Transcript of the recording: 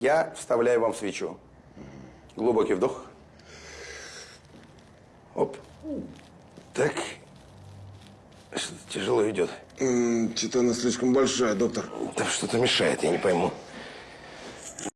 Я вставляю вам свечу. Глубокий вдох. Оп. Так. Что-то тяжело идет. Что-то она слишком большая, доктор. Да что-то мешает, я не пойму.